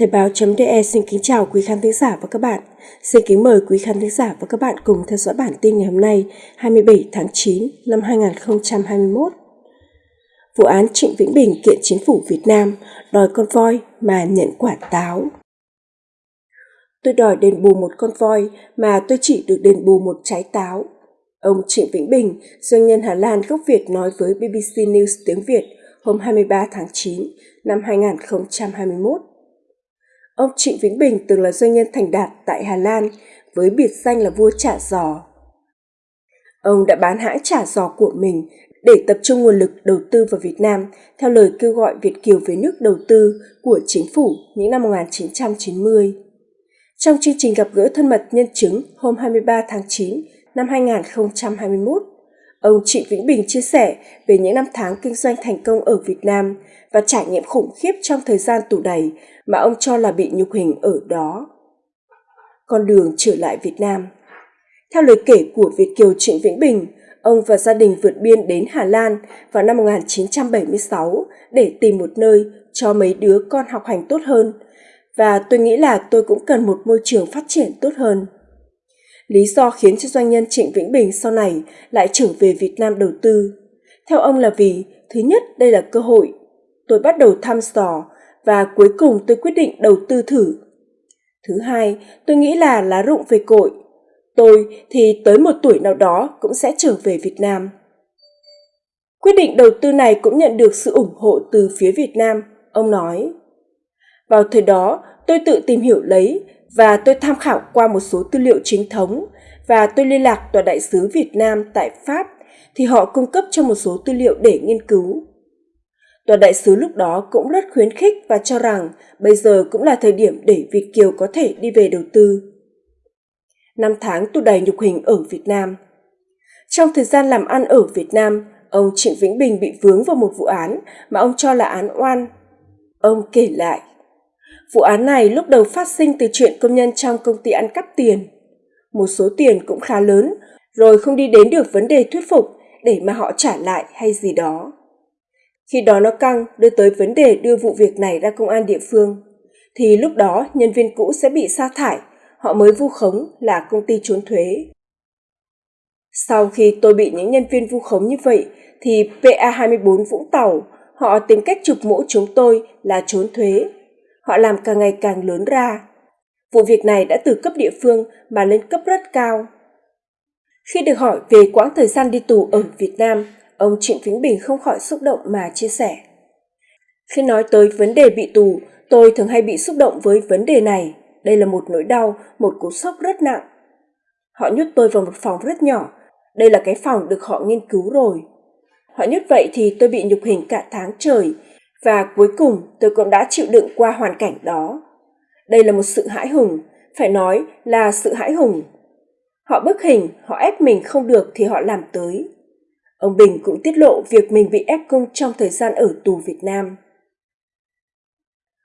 Thời báo.de xin kính chào quý khán thính giả và các bạn. Xin kính mời quý khán thính giả và các bạn cùng theo dõi bản tin ngày hôm nay 27 tháng 9 năm 2021. Vụ án Trịnh Vĩnh Bình kiện chính phủ Việt Nam đòi con voi mà nhận quả táo. Tôi đòi đền bù một con voi mà tôi chỉ được đền bù một trái táo. Ông Trịnh Vĩnh Bình, doanh nhân Hà Lan gốc Việt nói với BBC News tiếng Việt hôm 23 tháng 9 năm 2021 Ông Trịnh Vĩnh Bình từng là doanh nhân thành đạt tại Hà Lan với biệt danh là vua Chả giò. Ông đã bán hãng Chả giò của mình để tập trung nguồn lực đầu tư vào Việt Nam theo lời kêu gọi Việt Kiều về nước đầu tư của chính phủ những năm 1990. Trong chương trình gặp gỡ thân mật nhân chứng hôm 23 tháng 9 năm 2021, ông Trịnh Vĩnh Bình chia sẻ về những năm tháng kinh doanh thành công ở Việt Nam và trải nghiệm khủng khiếp trong thời gian tù đầy mà ông cho là bị nhục hình ở đó. Con đường trở lại Việt Nam Theo lời kể của Việt Kiều Trịnh Vĩnh Bình, ông và gia đình vượt biên đến Hà Lan vào năm 1976 để tìm một nơi cho mấy đứa con học hành tốt hơn và tôi nghĩ là tôi cũng cần một môi trường phát triển tốt hơn. Lý do khiến cho doanh nhân Trịnh Vĩnh Bình sau này lại trở về Việt Nam đầu tư. Theo ông là vì, thứ nhất đây là cơ hội. Tôi bắt đầu thăm dò và cuối cùng tôi quyết định đầu tư thử. Thứ hai, tôi nghĩ là lá rụng về cội. Tôi thì tới một tuổi nào đó cũng sẽ trở về Việt Nam. Quyết định đầu tư này cũng nhận được sự ủng hộ từ phía Việt Nam, ông nói. Vào thời đó, tôi tự tìm hiểu lấy và tôi tham khảo qua một số tư liệu chính thống và tôi liên lạc tòa đại sứ Việt Nam tại Pháp thì họ cung cấp cho một số tư liệu để nghiên cứu. Tòa đại sứ lúc đó cũng rất khuyến khích và cho rằng bây giờ cũng là thời điểm để Việt Kiều có thể đi về đầu tư. Năm tháng tù đầy nhục hình ở Việt Nam Trong thời gian làm ăn ở Việt Nam, ông Trịnh Vĩnh Bình bị vướng vào một vụ án mà ông cho là án oan. Ông kể lại, vụ án này lúc đầu phát sinh từ chuyện công nhân trong công ty ăn cắp tiền. Một số tiền cũng khá lớn, rồi không đi đến được vấn đề thuyết phục để mà họ trả lại hay gì đó. Khi đó nó căng đưa tới vấn đề đưa vụ việc này ra công an địa phương, thì lúc đó nhân viên cũ sẽ bị sa thải, họ mới vu khống là công ty trốn thuế. Sau khi tôi bị những nhân viên vu khống như vậy, thì PA24 Vũng Tàu, họ tìm cách chụp mũ chúng tôi là trốn thuế. Họ làm càng ngày càng lớn ra. Vụ việc này đã từ cấp địa phương mà lên cấp rất cao. Khi được hỏi về quãng thời gian đi tù ở Việt Nam, Ông Trịnh Vĩnh Bình không khỏi xúc động mà chia sẻ. Khi nói tới vấn đề bị tù, tôi thường hay bị xúc động với vấn đề này. Đây là một nỗi đau, một cú sốc rất nặng. Họ nhốt tôi vào một phòng rất nhỏ. Đây là cái phòng được họ nghiên cứu rồi. Họ nhốt vậy thì tôi bị nhục hình cả tháng trời và cuối cùng tôi cũng đã chịu đựng qua hoàn cảnh đó. Đây là một sự hãi hùng, phải nói là sự hãi hùng. Họ bức hình, họ ép mình không được thì họ làm tới. Ông Bình cũng tiết lộ việc mình bị ép cung trong thời gian ở tù Việt Nam.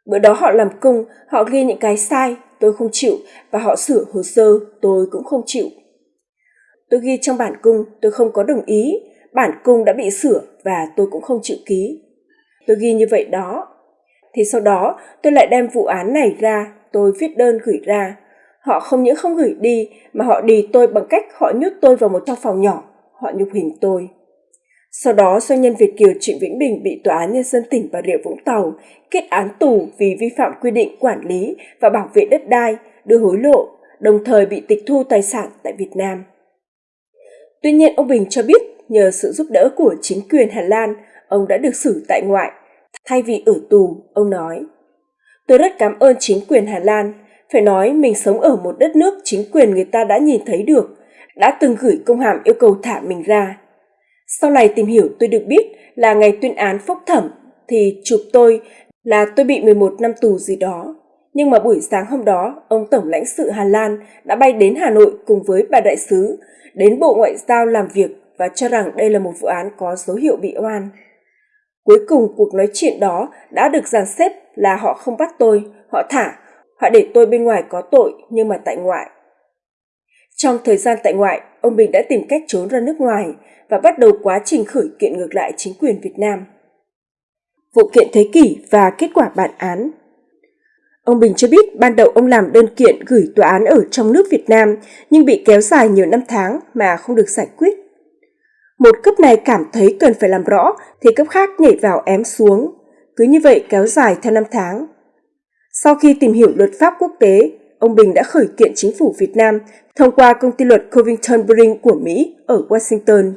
Bữa đó họ làm cung, họ ghi những cái sai, tôi không chịu, và họ sửa hồ sơ, tôi cũng không chịu. Tôi ghi trong bản cung, tôi không có đồng ý, bản cung đã bị sửa và tôi cũng không chịu ký. Tôi ghi như vậy đó. Thì sau đó tôi lại đem vụ án này ra, tôi viết đơn gửi ra. Họ không những không gửi đi mà họ đi tôi bằng cách họ nhốt tôi vào một trong phòng nhỏ, họ nhục hình tôi. Sau đó, doanh nhân Việt Kiều Trịnh Vĩnh Bình bị Tòa án Nhân dân tỉnh Bà Rịa Vũng Tàu kết án tù vì vi phạm quy định quản lý và bảo vệ đất đai, đưa hối lộ, đồng thời bị tịch thu tài sản tại Việt Nam. Tuy nhiên, ông Bình cho biết nhờ sự giúp đỡ của chính quyền Hà Lan, ông đã được xử tại ngoại. Thay vì ở tù, ông nói, Tôi rất cảm ơn chính quyền Hà Lan. Phải nói mình sống ở một đất nước chính quyền người ta đã nhìn thấy được, đã từng gửi công hàm yêu cầu thả mình ra sau này tìm hiểu tôi được biết là ngày tuyên án phúc thẩm thì chụp tôi là tôi bị 11 năm tù gì đó. Nhưng mà buổi sáng hôm đó, ông Tổng lãnh sự Hà Lan đã bay đến Hà Nội cùng với bà đại sứ, đến Bộ Ngoại giao làm việc và cho rằng đây là một vụ án có dấu hiệu bị oan. Cuối cùng cuộc nói chuyện đó đã được dàn xếp là họ không bắt tôi, họ thả, họ để tôi bên ngoài có tội nhưng mà tại ngoại. Trong thời gian tại ngoại, ông Bình đã tìm cách trốn ra nước ngoài và bắt đầu quá trình khởi kiện ngược lại chính quyền Việt Nam. Vụ kiện thế kỷ và kết quả bản án Ông Bình cho biết ban đầu ông làm đơn kiện gửi tòa án ở trong nước Việt Nam nhưng bị kéo dài nhiều năm tháng mà không được giải quyết. Một cấp này cảm thấy cần phải làm rõ thì cấp khác nhảy vào ém xuống. Cứ như vậy kéo dài theo năm tháng. Sau khi tìm hiểu luật pháp quốc tế, ông Bình đã khởi kiện chính phủ Việt Nam thông qua công ty luật Covington Brink của Mỹ ở Washington.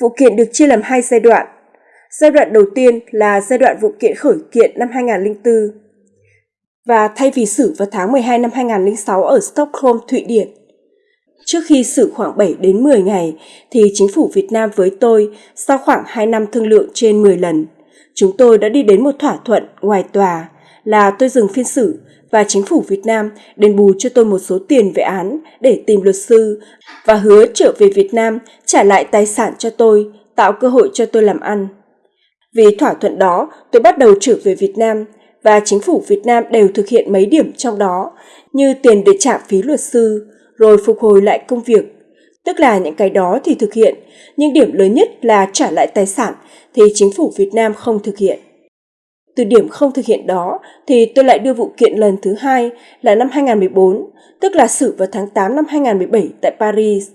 Vụ kiện được chia làm hai giai đoạn. Giai đoạn đầu tiên là giai đoạn vụ kiện khởi kiện năm 2004 và thay vì xử vào tháng 12 năm 2006 ở Stockholm, Thụy Điển. Trước khi xử khoảng 7 đến 10 ngày thì chính phủ Việt Nam với tôi sau khoảng 2 năm thương lượng trên 10 lần, chúng tôi đã đi đến một thỏa thuận ngoài tòa là tôi dừng phiên xử và chính phủ Việt Nam đền bù cho tôi một số tiền về án để tìm luật sư và hứa trở về Việt Nam trả lại tài sản cho tôi, tạo cơ hội cho tôi làm ăn. Vì thỏa thuận đó, tôi bắt đầu trở về Việt Nam và chính phủ Việt Nam đều thực hiện mấy điểm trong đó như tiền để trả phí luật sư, rồi phục hồi lại công việc. Tức là những cái đó thì thực hiện, nhưng điểm lớn nhất là trả lại tài sản thì chính phủ Việt Nam không thực hiện. Từ điểm không thực hiện đó thì tôi lại đưa vụ kiện lần thứ hai là năm 2014, tức là xử vào tháng 8 năm 2017 tại Paris.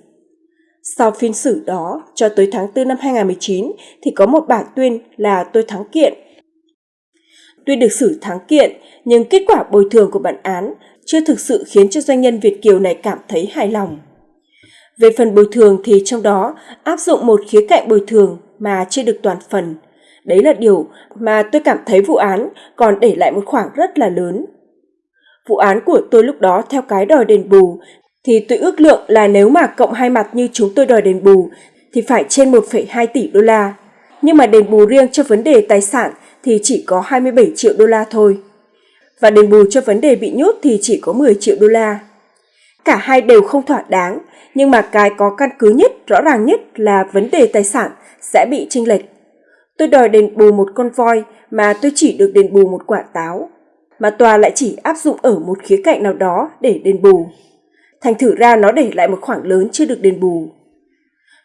Sau phiên xử đó, cho tới tháng 4 năm 2019 thì có một bản tuyên là tôi thắng kiện. Tuy được xử thắng kiện, nhưng kết quả bồi thường của bản án chưa thực sự khiến cho doanh nhân Việt Kiều này cảm thấy hài lòng. Về phần bồi thường thì trong đó áp dụng một khía cạnh bồi thường mà chưa được toàn phần – Đấy là điều mà tôi cảm thấy vụ án còn để lại một khoảng rất là lớn. Vụ án của tôi lúc đó theo cái đòi đền bù thì tôi ước lượng là nếu mà cộng hai mặt như chúng tôi đòi đền bù thì phải trên 1,2 tỷ đô la. Nhưng mà đền bù riêng cho vấn đề tài sản thì chỉ có 27 triệu đô la thôi. Và đền bù cho vấn đề bị nhốt thì chỉ có 10 triệu đô la. Cả hai đều không thỏa đáng, nhưng mà cái có căn cứ nhất, rõ ràng nhất là vấn đề tài sản sẽ bị chênh lệch. Tôi đòi đền bù một con voi mà tôi chỉ được đền bù một quả táo, mà tòa lại chỉ áp dụng ở một khía cạnh nào đó để đền bù. Thành thử ra nó để lại một khoảng lớn chưa được đền bù.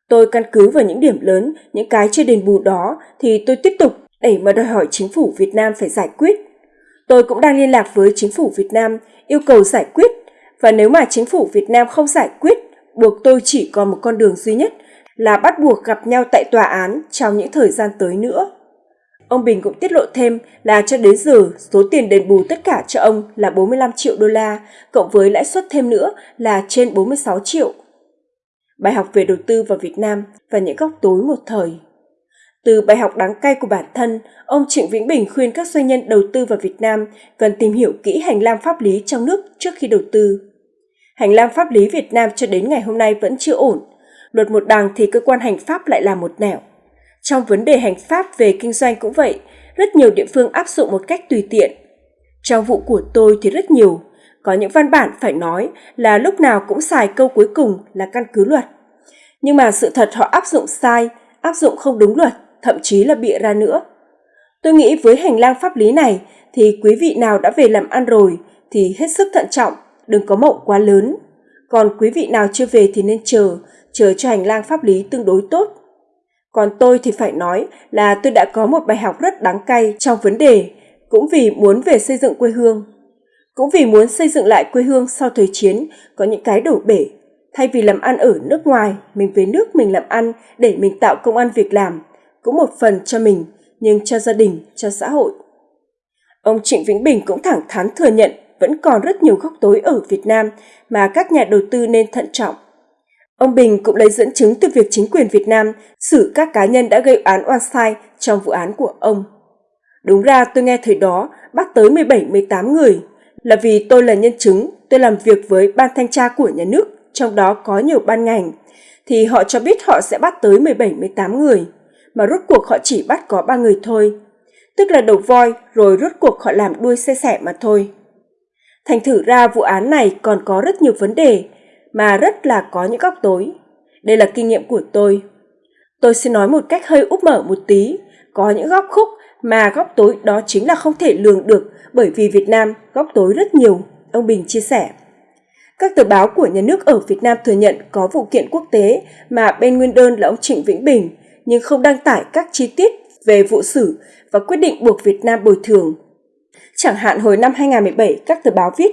Tôi căn cứ vào những điểm lớn, những cái chưa đền bù đó thì tôi tiếp tục để mà đòi hỏi chính phủ Việt Nam phải giải quyết. Tôi cũng đang liên lạc với chính phủ Việt Nam yêu cầu giải quyết và nếu mà chính phủ Việt Nam không giải quyết, buộc tôi chỉ còn một con đường duy nhất là bắt buộc gặp nhau tại tòa án trong những thời gian tới nữa. Ông Bình cũng tiết lộ thêm là cho đến giờ số tiền đền bù tất cả cho ông là 45 triệu đô la, cộng với lãi suất thêm nữa là trên 46 triệu. Bài học về đầu tư vào Việt Nam và những góc tối một thời. Từ bài học đáng cay của bản thân, ông Trịnh Vĩnh Bình khuyên các doanh nhân đầu tư vào Việt Nam cần tìm hiểu kỹ hành lang pháp lý trong nước trước khi đầu tư. Hành lang pháp lý Việt Nam cho đến ngày hôm nay vẫn chưa ổn, luật một đằng thì cơ quan hành pháp lại là một nẻo. Trong vấn đề hành pháp về kinh doanh cũng vậy, rất nhiều địa phương áp dụng một cách tùy tiện. Trong vụ của tôi thì rất nhiều, có những văn bản phải nói là lúc nào cũng xài câu cuối cùng là căn cứ luật. Nhưng mà sự thật họ áp dụng sai, áp dụng không đúng luật, thậm chí là bịa ra nữa. Tôi nghĩ với hành lang pháp lý này thì quý vị nào đã về làm ăn rồi thì hết sức thận trọng, đừng có mộng quá lớn. Còn quý vị nào chưa về thì nên chờ, chờ cho hành lang pháp lý tương đối tốt. Còn tôi thì phải nói là tôi đã có một bài học rất đáng cay trong vấn đề, cũng vì muốn về xây dựng quê hương. Cũng vì muốn xây dựng lại quê hương sau thời chiến có những cái đổ bể. Thay vì làm ăn ở nước ngoài, mình về nước mình làm ăn để mình tạo công ăn việc làm, cũng một phần cho mình, nhưng cho gia đình, cho xã hội. Ông Trịnh Vĩnh Bình cũng thẳng thắn thừa nhận vẫn còn rất nhiều góc tối ở Việt Nam mà các nhà đầu tư nên thận trọng. Ông Bình cũng lấy dẫn chứng từ việc chính quyền Việt Nam xử các cá nhân đã gây án oan sai trong vụ án của ông. Đúng ra tôi nghe thời đó bắt tới 17-18 người, là vì tôi là nhân chứng, tôi làm việc với ban thanh tra của nhà nước, trong đó có nhiều ban ngành, thì họ cho biết họ sẽ bắt tới 17-18 người, mà rốt cuộc họ chỉ bắt có ba người thôi. Tức là đầu voi rồi rốt cuộc họ làm đuôi xe sẻ mà thôi. Thành thử ra vụ án này còn có rất nhiều vấn đề mà rất là có những góc tối. Đây là kinh nghiệm của tôi. Tôi sẽ nói một cách hơi úp mở một tí, có những góc khúc mà góc tối đó chính là không thể lường được bởi vì Việt Nam góc tối rất nhiều, ông Bình chia sẻ. Các tờ báo của nhà nước ở Việt Nam thừa nhận có vụ kiện quốc tế mà bên nguyên đơn là ông Trịnh Vĩnh Bình, nhưng không đăng tải các chi tiết về vụ xử và quyết định buộc Việt Nam bồi thường. Chẳng hạn hồi năm 2017, các tờ báo viết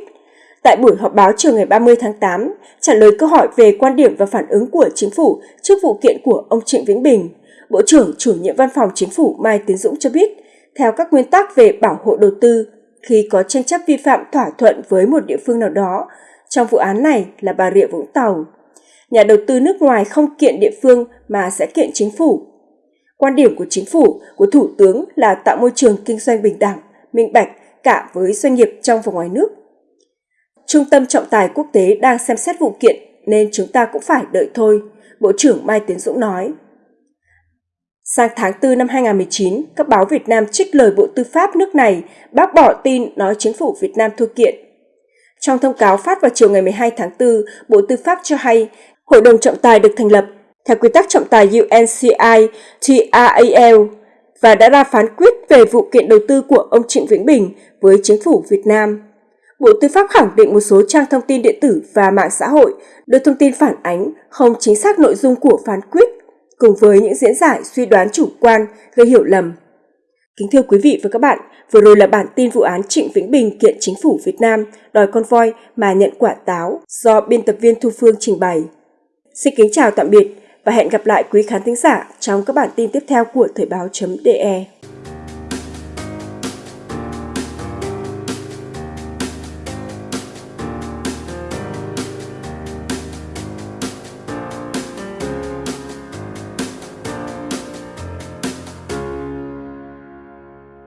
Tại buổi họp báo chiều ngày 30 tháng 8, trả lời câu hỏi về quan điểm và phản ứng của chính phủ trước vụ kiện của ông Trịnh Vĩnh Bình, Bộ trưởng chủ nhiệm văn phòng chính phủ Mai Tiến Dũng cho biết, theo các nguyên tắc về bảo hộ đầu tư, khi có tranh chấp vi phạm thỏa thuận với một địa phương nào đó, trong vụ án này là Bà Rịa Vũng Tàu, nhà đầu tư nước ngoài không kiện địa phương mà sẽ kiện chính phủ. Quan điểm của chính phủ, của Thủ tướng là tạo môi trường kinh doanh bình đẳng, minh bạch cả với doanh nghiệp trong và ngoài nước. Trung tâm trọng tài quốc tế đang xem xét vụ kiện nên chúng ta cũng phải đợi thôi, Bộ trưởng Mai Tiến Dũng nói. Sang tháng 4 năm 2019, các báo Việt Nam trích lời Bộ Tư pháp nước này bác bỏ tin nói chính phủ Việt Nam thua kiện. Trong thông cáo phát vào chiều ngày 12 tháng 4, Bộ Tư pháp cho hay Hội đồng trọng tài được thành lập theo quy tắc trọng tài UNCI TRAL và đã ra phán quyết về vụ kiện đầu tư của ông Trịnh Vĩnh Bình với chính phủ Việt Nam. Bộ Tư pháp khẳng định một số trang thông tin điện tử và mạng xã hội đưa thông tin phản ánh không chính xác nội dung của phán quyết, cùng với những diễn giải suy đoán chủ quan gây hiểu lầm. Kính thưa quý vị và các bạn, vừa rồi là bản tin vụ án Trịnh Vĩnh Bình kiện chính phủ Việt Nam đòi con voi mà nhận quả táo do biên tập viên Thu Phương trình bày. Xin kính chào tạm biệt và hẹn gặp lại quý khán thính giả trong các bản tin tiếp theo của Thời báo.de.